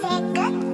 say goodbye.